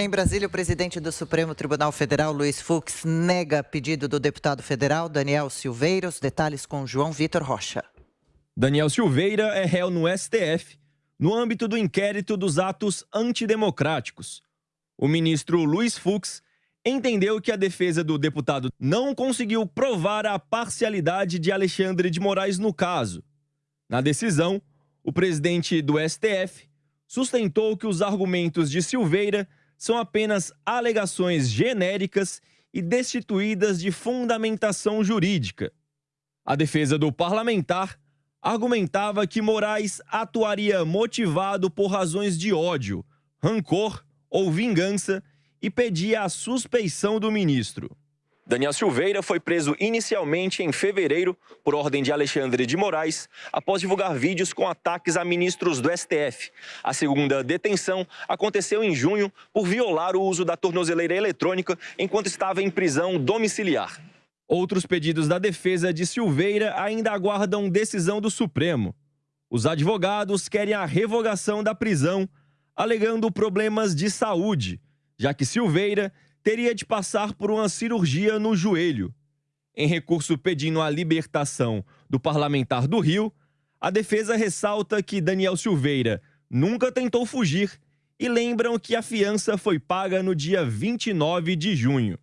Em Brasília, o presidente do Supremo Tribunal Federal, Luiz Fux, nega pedido do deputado federal Daniel Silveira. Os detalhes com João Vitor Rocha. Daniel Silveira é réu no STF no âmbito do inquérito dos atos antidemocráticos. O ministro Luiz Fux entendeu que a defesa do deputado não conseguiu provar a parcialidade de Alexandre de Moraes no caso. Na decisão, o presidente do STF sustentou que os argumentos de Silveira são apenas alegações genéricas e destituídas de fundamentação jurídica. A defesa do parlamentar argumentava que Moraes atuaria motivado por razões de ódio, rancor ou vingança e pedia a suspeição do ministro. Daniel Silveira foi preso inicialmente em fevereiro por ordem de Alexandre de Moraes, após divulgar vídeos com ataques a ministros do STF. A segunda detenção aconteceu em junho por violar o uso da tornozeleira eletrônica enquanto estava em prisão domiciliar. Outros pedidos da defesa de Silveira ainda aguardam decisão do Supremo. Os advogados querem a revogação da prisão, alegando problemas de saúde, já que Silveira teria de passar por uma cirurgia no joelho. Em recurso pedindo a libertação do parlamentar do Rio, a defesa ressalta que Daniel Silveira nunca tentou fugir e lembram que a fiança foi paga no dia 29 de junho.